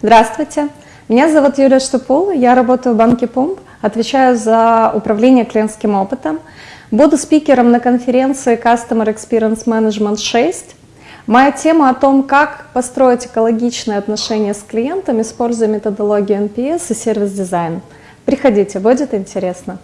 Здравствуйте, меня зовут Юлия Штупул, я работаю в банке Помп, отвечаю за управление клиентским опытом. Буду спикером на конференции Customer Experience Management 6. Моя тема о том, как построить экологичные отношения с клиентом, используя методологию NPS и сервис-дизайн. Приходите, будет интересно.